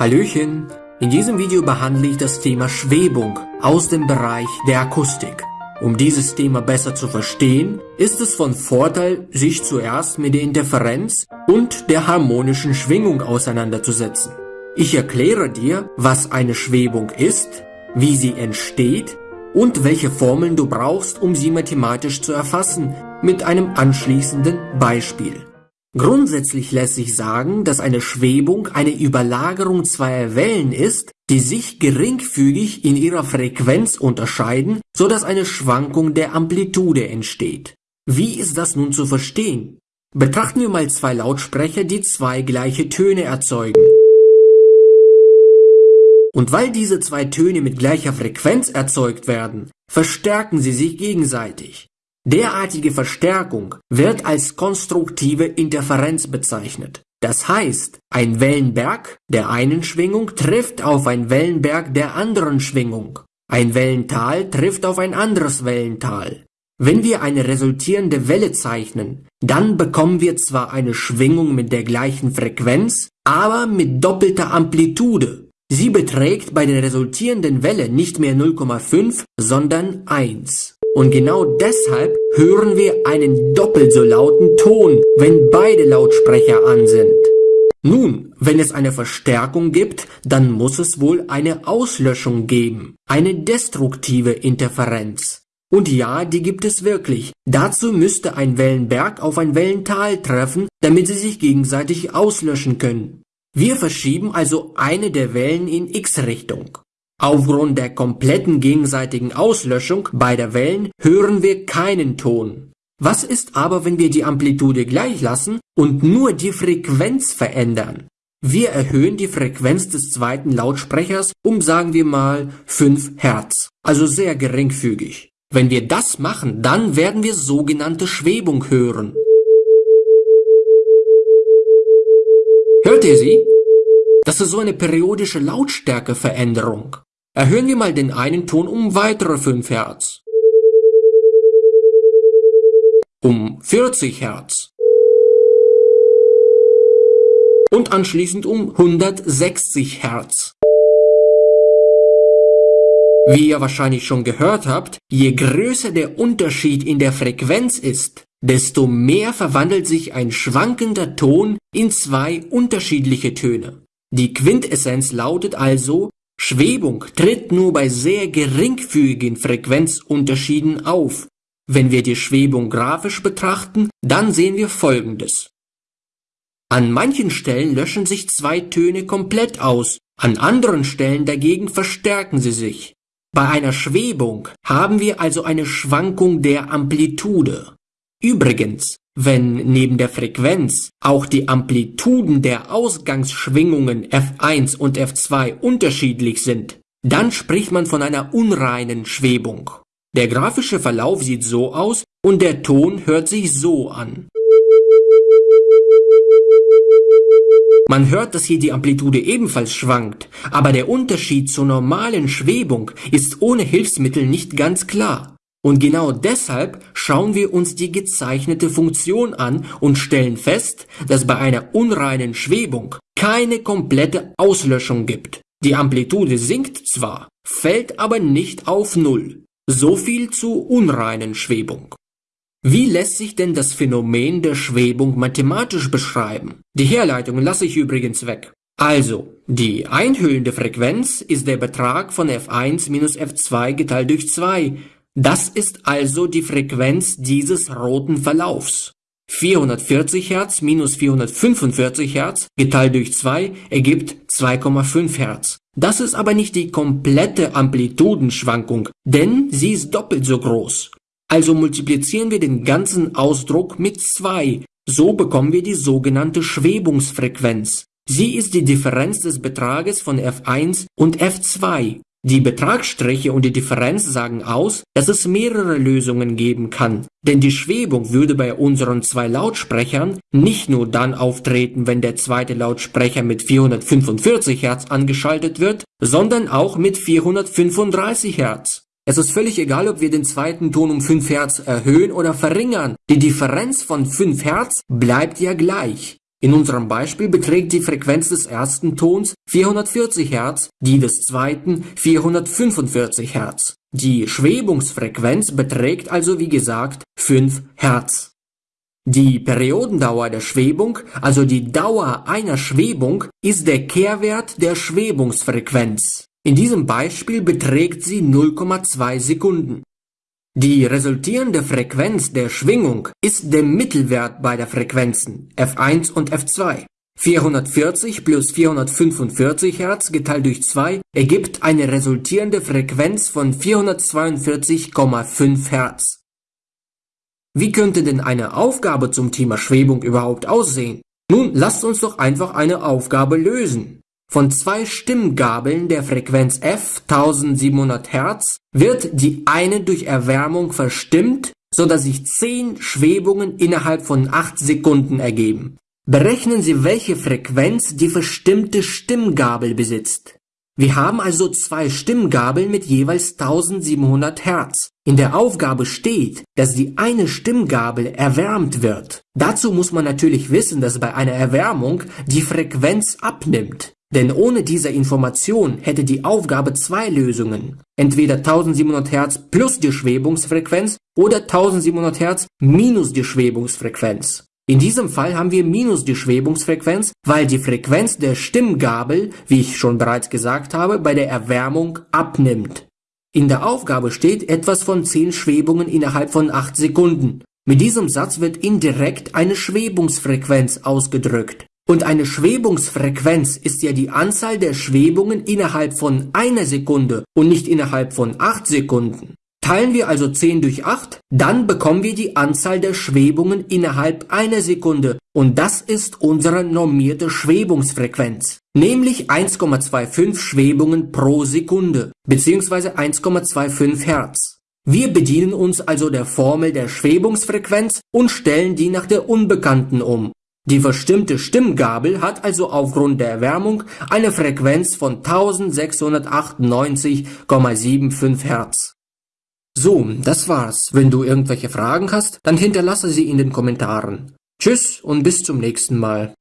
Hallöchen! In diesem Video behandle ich das Thema Schwebung aus dem Bereich der Akustik. Um dieses Thema besser zu verstehen, ist es von Vorteil, sich zuerst mit der Interferenz und der harmonischen Schwingung auseinanderzusetzen. Ich erkläre dir, was eine Schwebung ist, wie sie entsteht und welche Formeln du brauchst, um sie mathematisch zu erfassen, mit einem anschließenden Beispiel. Grundsätzlich lässt sich sagen, dass eine Schwebung eine Überlagerung zweier Wellen ist, die sich geringfügig in ihrer Frequenz unterscheiden, so dass eine Schwankung der Amplitude entsteht. Wie ist das nun zu verstehen? Betrachten wir mal zwei Lautsprecher, die zwei gleiche Töne erzeugen. Und weil diese zwei Töne mit gleicher Frequenz erzeugt werden, verstärken sie sich gegenseitig. Derartige Verstärkung wird als konstruktive Interferenz bezeichnet. Das heißt, ein Wellenberg der einen Schwingung trifft auf ein Wellenberg der anderen Schwingung. Ein Wellental trifft auf ein anderes Wellental. Wenn wir eine resultierende Welle zeichnen, dann bekommen wir zwar eine Schwingung mit der gleichen Frequenz, aber mit doppelter Amplitude. Sie beträgt bei der resultierenden Welle nicht mehr 0,5, sondern 1. Und genau deshalb hören wir einen doppelt so lauten Ton, wenn beide Lautsprecher an sind. Nun, wenn es eine Verstärkung gibt, dann muss es wohl eine Auslöschung geben, eine destruktive Interferenz. Und ja, die gibt es wirklich. Dazu müsste ein Wellenberg auf ein Wellental treffen, damit sie sich gegenseitig auslöschen können. Wir verschieben also eine der Wellen in x-Richtung. Aufgrund der kompletten gegenseitigen Auslöschung beider Wellen hören wir keinen Ton. Was ist aber, wenn wir die Amplitude gleich lassen und nur die Frequenz verändern? Wir erhöhen die Frequenz des zweiten Lautsprechers um sagen wir mal 5 Hertz, also sehr geringfügig. Wenn wir das machen, dann werden wir sogenannte Schwebung hören. Hört ihr sie? Das ist so eine periodische Lautstärkeveränderung. Erhöhen wir mal den einen Ton um weitere 5 Hertz. Um 40 Hertz. Und anschließend um 160 Hertz. Wie ihr wahrscheinlich schon gehört habt, je größer der Unterschied in der Frequenz ist, desto mehr verwandelt sich ein schwankender Ton in zwei unterschiedliche Töne. Die Quintessenz lautet also, Schwebung tritt nur bei sehr geringfügigen Frequenzunterschieden auf. Wenn wir die Schwebung grafisch betrachten, dann sehen wir folgendes. An manchen Stellen löschen sich zwei Töne komplett aus, an anderen Stellen dagegen verstärken sie sich. Bei einer Schwebung haben wir also eine Schwankung der Amplitude. Übrigens, wenn neben der Frequenz auch die Amplituden der Ausgangsschwingungen F1 und F2 unterschiedlich sind, dann spricht man von einer unreinen Schwebung. Der grafische Verlauf sieht so aus und der Ton hört sich so an. Man hört, dass hier die Amplitude ebenfalls schwankt, aber der Unterschied zur normalen Schwebung ist ohne Hilfsmittel nicht ganz klar. Und genau deshalb schauen wir uns die gezeichnete Funktion an und stellen fest, dass bei einer unreinen Schwebung keine komplette Auslöschung gibt. Die Amplitude sinkt zwar, fällt aber nicht auf Null. So viel zu unreinen Schwebung. Wie lässt sich denn das Phänomen der Schwebung mathematisch beschreiben? Die Herleitung lasse ich übrigens weg. Also, die einhüllende Frequenz ist der Betrag von f1 minus f2 geteilt durch 2 das ist also die Frequenz dieses roten Verlaufs. 440 Hertz minus 445 Hertz geteilt durch 2 ergibt 2,5 Hertz. Das ist aber nicht die komplette Amplitudenschwankung, denn sie ist doppelt so groß. Also multiplizieren wir den ganzen Ausdruck mit 2. So bekommen wir die sogenannte Schwebungsfrequenz. Sie ist die Differenz des Betrages von F1 und F2. Die Betragsstriche und die Differenz sagen aus, dass es mehrere Lösungen geben kann, denn die Schwebung würde bei unseren zwei Lautsprechern nicht nur dann auftreten, wenn der zweite Lautsprecher mit 445 Hertz angeschaltet wird, sondern auch mit 435 Hertz. Es ist völlig egal, ob wir den zweiten Ton um 5 Hertz erhöhen oder verringern. Die Differenz von 5 Hertz bleibt ja gleich. In unserem Beispiel beträgt die Frequenz des ersten Tons 440 Hz, die des zweiten 445 Hz. Die Schwebungsfrequenz beträgt also wie gesagt 5 Hz. Die Periodendauer der Schwebung, also die Dauer einer Schwebung, ist der Kehrwert der Schwebungsfrequenz. In diesem Beispiel beträgt sie 0,2 Sekunden. Die resultierende Frequenz der Schwingung ist der Mittelwert beider Frequenzen f1 und f2. 440 plus 445 Hz geteilt durch 2 ergibt eine resultierende Frequenz von 442,5 Hz. Wie könnte denn eine Aufgabe zum Thema Schwebung überhaupt aussehen? Nun, lasst uns doch einfach eine Aufgabe lösen. Von zwei Stimmgabeln der Frequenz f 1700 Hz wird die eine durch Erwärmung verstimmt, so dass sich 10 Schwebungen innerhalb von 8 Sekunden ergeben. Berechnen Sie, welche Frequenz die verstimmte Stimmgabel besitzt. Wir haben also zwei Stimmgabeln mit jeweils 1700 Hertz. In der Aufgabe steht, dass die eine Stimmgabel erwärmt wird. Dazu muss man natürlich wissen, dass bei einer Erwärmung die Frequenz abnimmt. Denn ohne diese Information hätte die Aufgabe zwei Lösungen. Entweder 1700 Hertz plus die Schwebungsfrequenz oder 1700 Hertz minus die Schwebungsfrequenz. In diesem Fall haben wir minus die Schwebungsfrequenz, weil die Frequenz der Stimmgabel, wie ich schon bereits gesagt habe, bei der Erwärmung abnimmt. In der Aufgabe steht etwas von 10 Schwebungen innerhalb von 8 Sekunden. Mit diesem Satz wird indirekt eine Schwebungsfrequenz ausgedrückt. Und eine Schwebungsfrequenz ist ja die Anzahl der Schwebungen innerhalb von einer Sekunde und nicht innerhalb von 8 Sekunden. Teilen wir also 10 durch 8, dann bekommen wir die Anzahl der Schwebungen innerhalb einer Sekunde und das ist unsere normierte Schwebungsfrequenz, nämlich 1,25 Schwebungen pro Sekunde bzw. 1,25 Hertz. Wir bedienen uns also der Formel der Schwebungsfrequenz und stellen die nach der Unbekannten um die verstimmte Stimmgabel hat also aufgrund der Erwärmung eine Frequenz von 1698,75 Hertz. So, das war's. Wenn du irgendwelche Fragen hast, dann hinterlasse sie in den Kommentaren. Tschüss und bis zum nächsten Mal.